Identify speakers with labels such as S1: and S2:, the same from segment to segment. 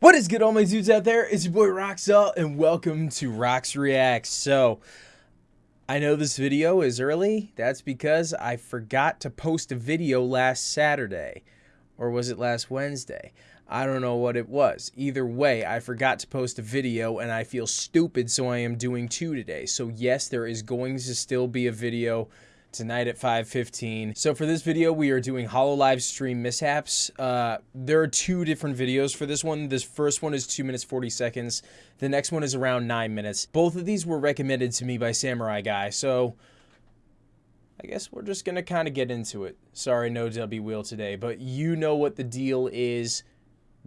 S1: What is good all my dudes out there? It's your boy Roxel and welcome to Rox Reacts. So, I know this video is early. That's because I forgot to post a video last Saturday. Or was it last Wednesday? I don't know what it was. Either way, I forgot to post a video and I feel stupid so I am doing two today. So yes, there is going to still be a video tonight at 5.15. So for this video, we are doing Hololive stream mishaps. Uh, there are two different videos for this one. This first one is 2 minutes 40 seconds. The next one is around 9 minutes. Both of these were recommended to me by Samurai Guy, so... I guess we're just gonna kind of get into it. Sorry, no W wheel today, but you know what the deal is.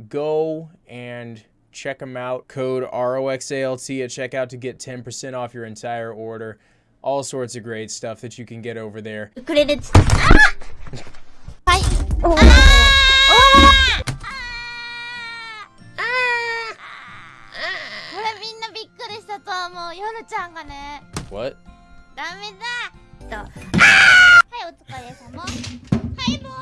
S1: Go and check them out. Code ROXALT at checkout to get 10% off your entire order all sorts of great stuff that you can get over there.
S2: くれるつあはいあああこれみんなびっくりしたと思うヨルちゃんがね
S1: What?
S2: ダメだとはいお疲れ様はいもう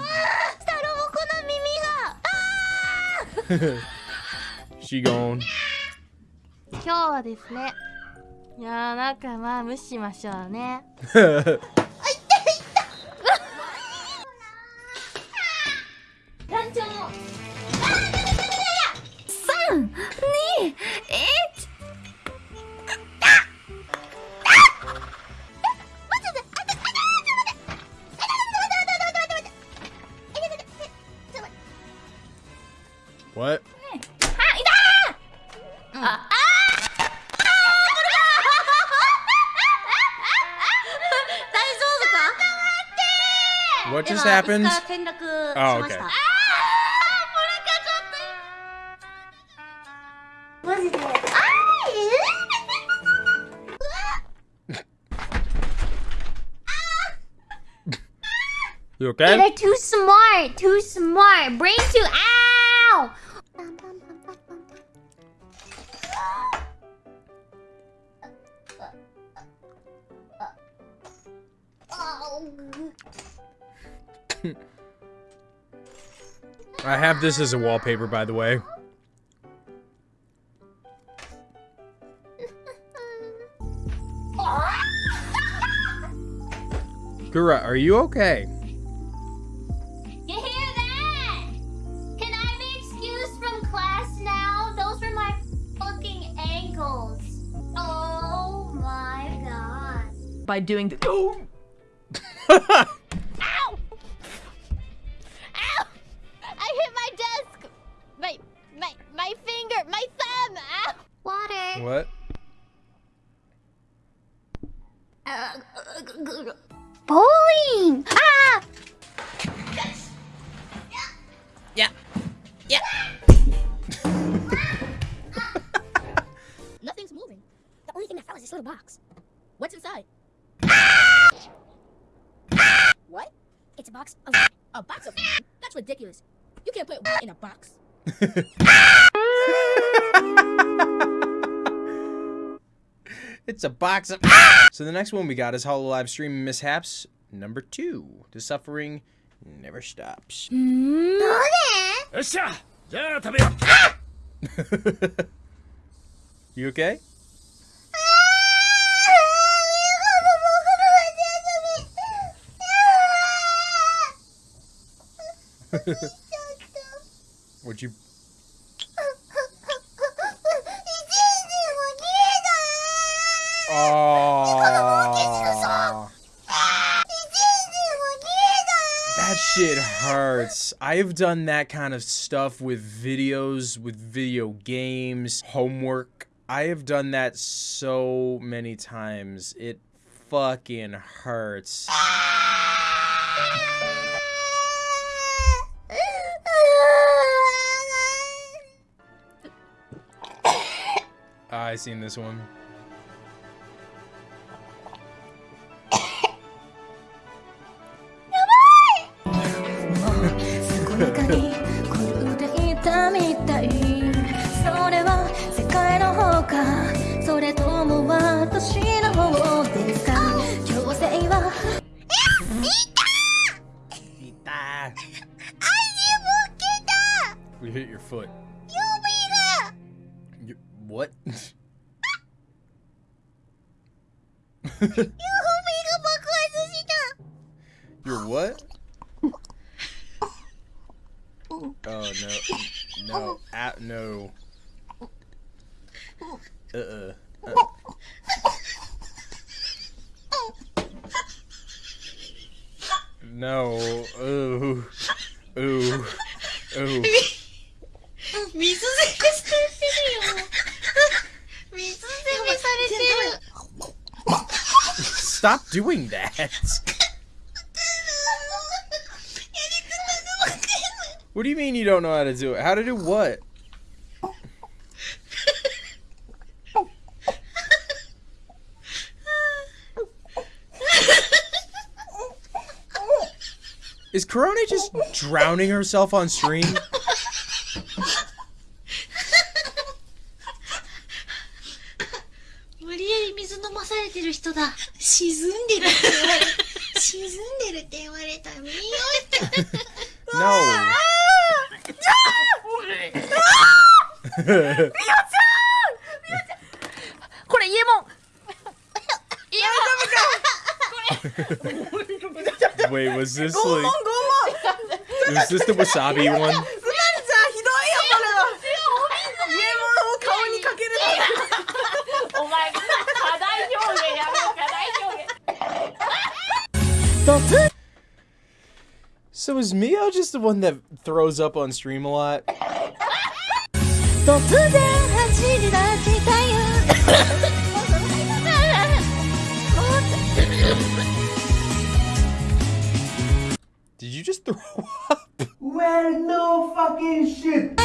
S2: サロモコの耳があ
S1: she gone.
S2: 今日はですね いやーなんかまあ無視しましょうね。
S1: What just happened? Oh, okay. You okay?
S2: They're too smart, too smart. Brain too. Ow! Oh.
S1: I have this as a wallpaper, by the way. Gura, are you okay?
S2: You hear that? Can I be excused from class now? Those were my fucking ankles. Oh my god.
S3: by doing the
S2: Water.
S1: what?
S2: Bowling. Ah!
S3: Yeah. Yeah.
S4: Nothing's moving. The only thing that fell is this little box. What's inside? what? It's a box of a box of That's ridiculous. You can't put in a box.
S1: It's a box of. so the next one we got is Hololive Stream Mishaps number two. The suffering never stops.
S5: Mm-hmm.
S1: you okay? Would you That shit hurts. I've done that kind of stuff with videos, with video games, homework. I have done that so many times. It fucking hurts. I seen this one. You're what? Oh no. No. Ah, no. Uh-uh. Uh. No. Ooh. Ooh. Ooh. Stop doing that. What do you mean you don't know how to do it? How to do what? Is Corona just drowning herself on stream?
S3: れてる。
S6: 沈んでるって言われ、でって。言われた。見よう
S1: No!
S2: う
S1: So is Mio just the one that throws up on stream a lot? Did you just throw up?
S5: Well, no fucking shit.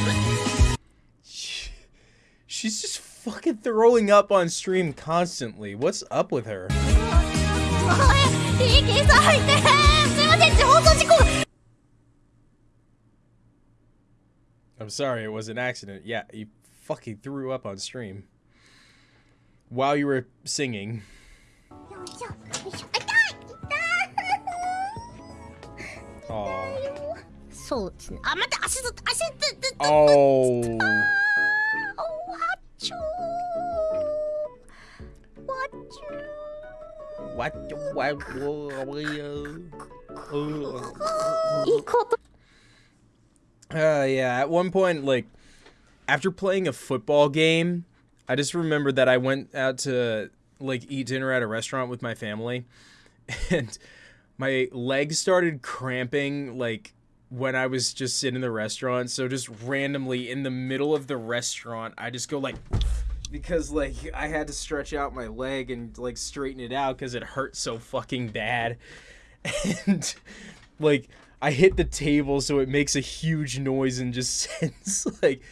S1: fucking throwing up on stream constantly. What's up with her? I'm sorry, it was an accident. Yeah, you fucking threw up on stream. While you were singing.
S4: Aww.
S1: Oh. What? uh, yeah at one point like after playing a football game i just remembered that i went out to like eat dinner at a restaurant with my family and my legs started cramping like when I was just sitting in the restaurant. So just randomly in the middle of the restaurant, I just go like because, like, I had to stretch out my leg and, like, straighten it out because it hurt so fucking bad. And, like, I hit the table so it makes a huge noise and just sends like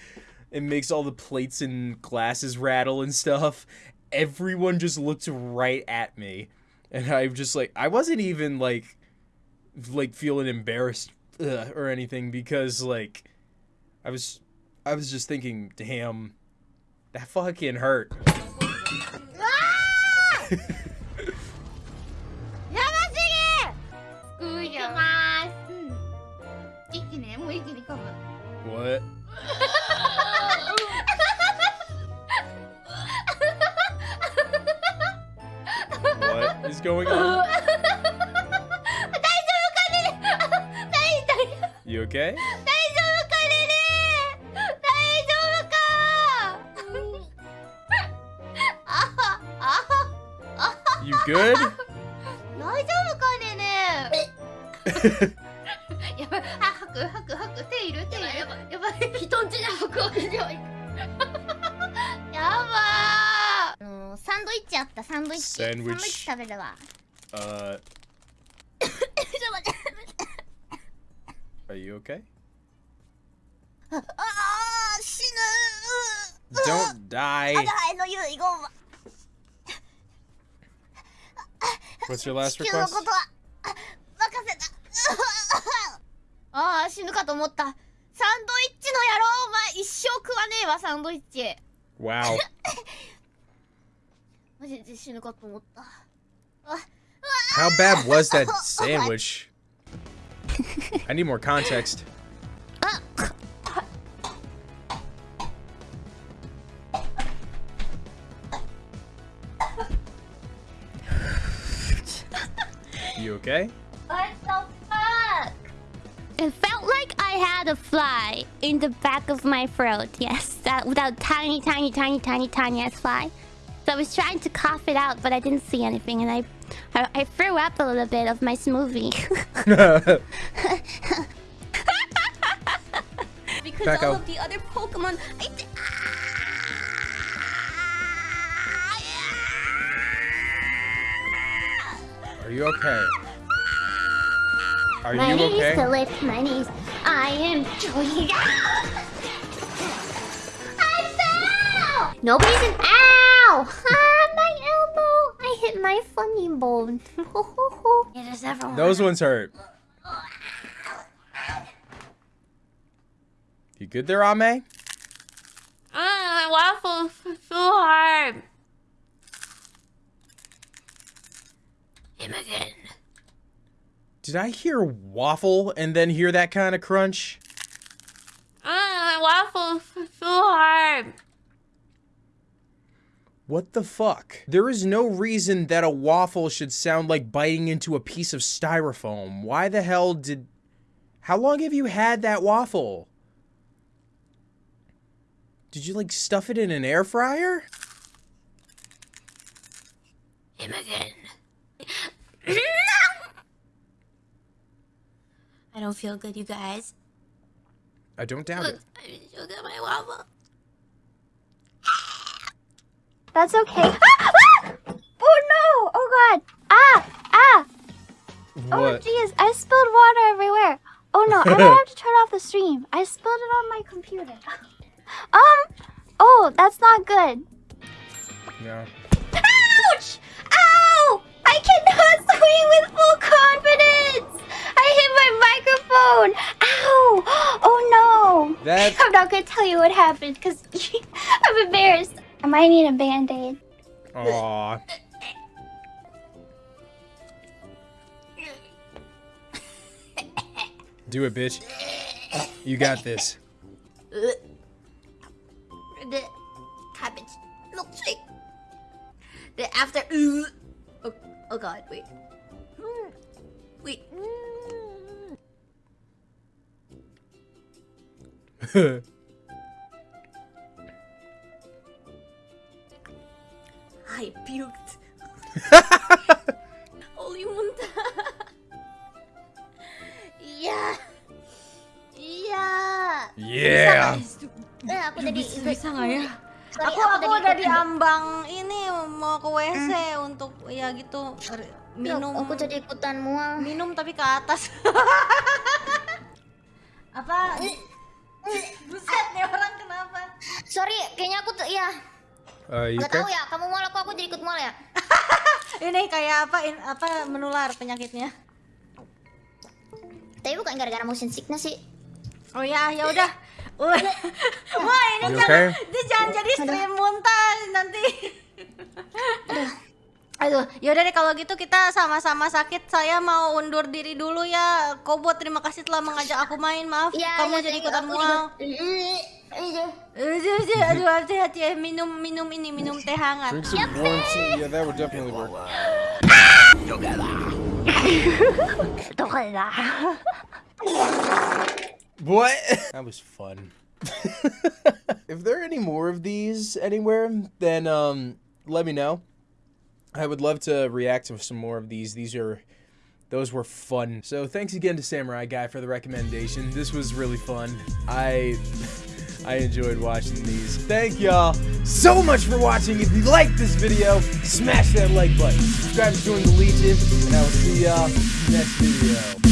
S1: it makes all the plates and glasses rattle and stuff. Everyone just looked right at me. And I'm just like I wasn't even like like feeling embarrassed uh, or anything because like I was I was just thinking, damn, that fucking hurt.
S2: Ah!
S1: what? what is going on? you okay? Good?
S2: 大丈夫かねね。やばい。あ吐く吐く吐く。手いる手いる。やばいやばい。人んちで吐くわけには。い かやばー。あのーサンドイッチあった。サンドイッチ。
S1: サンドイッチ
S2: 食べるわ。
S1: Uh, are you okay?
S7: ああ死ぬ。
S1: Don't die.
S7: あはいの遺言
S1: What's your last
S7: 地球の
S1: request?
S7: ことはあ任せた
S2: ああ死ぬかと思ったサンドイッチの野郎お前一生食わねえわサンドイッチ
S1: Wow.
S2: マジで死ぬかと思った
S1: How bad was that sandwich? I need more context. Okay?
S2: What the fuck? It felt like I had a fly in the back of my throat. Yes, that without tiny, tiny, tiny, tiny, tiny ass fly. So I was trying to cough it out, but I didn't see anything, and I, I, I threw up a little bit of my smoothie. because
S1: Back
S2: all
S1: out.
S2: of the other Pokemon, I.
S1: you okay? Are
S2: My
S1: you
S2: knees
S1: okay?
S2: to lift my knees. I am joying. I fell! Nobody's an Ow! Ah, my elbow! I hit my funny bone. it is everyone.
S1: Those ones hurt. You good there, Ame?
S2: Ah, waffles so hard. Him again.
S1: Did I hear waffle and then hear that kind of crunch?
S2: Ah, waffles so hard.
S1: What the fuck? There is no reason that a waffle should sound like biting into a piece of styrofoam. Why the hell did. How long have you had that waffle? Did you like stuff it in an air fryer?
S2: Him again. I don't feel good, you guys.
S1: I don't doubt it.
S2: I still got my waffle.
S3: That's okay. oh no! Oh god! Ah! Ah! Oh jeez, I spilled water everywhere. Oh no, I might have to turn off the stream. I spilled it on my computer. Um. Oh, that's not good.
S1: Yeah.
S3: Ouch! Ow! I cannot swing with full confidence. I hit my microphone. Ow! Oh no!
S1: That
S3: I'm not gonna tell you what happened because I'm embarrassed. I might need a band-aid.
S1: Aw. Do it, bitch. You got this.
S2: I puked. Muntah. yeah. Yeah.
S1: Yeah.
S2: Eh, aku tadi
S8: bisa nggak ya?
S2: Sorry,
S8: Aku aku udah
S2: ikut-
S8: di ambang ini mau ke WC untuk ya gitu minum
S2: Aku jadi ikutan mual.
S8: minum tapi ke atas. Apa? Buset nih orang kenapa?
S2: Sorry, kayaknya aku tuh ya.
S1: Uh, you
S2: Gak
S1: okay?
S2: tahu ya, kamu mual aku aku jadi ikut mual ya.
S8: Ini kayak apa in, apa menular penyakitnya?
S2: Tapi bukan gara-gara motion sickness sih.
S8: Oh ya, ya udah. Wah, ini jangan,
S1: okay?
S8: dia jangan jadi stream muntah nanti. Aduh, yaudah deh kalau gitu kita sama-sama sakit. Saya mau undur diri dulu ya. Kobo terima kasih telah mengajak aku main. Maaf,
S2: Iya,
S8: kamu
S2: iya,
S8: jadi
S2: you.
S8: ikutan mual.
S2: juga- Iya.
S8: Ya. Minum, minum ini, minum teh hangat.
S1: Drink some warm tea. Yeah, that would definitely work. What? That was fun. if there are any more of these anywhere, then um, let me know. I would love to react to some more of these. These are, those were fun. So thanks again to Samurai Guy for the recommendation. This was really fun. I, I enjoyed watching these. Thank y'all so much for watching. If you liked this video, smash that like button. Subscribe to join the Legion, and I will see y'all next video.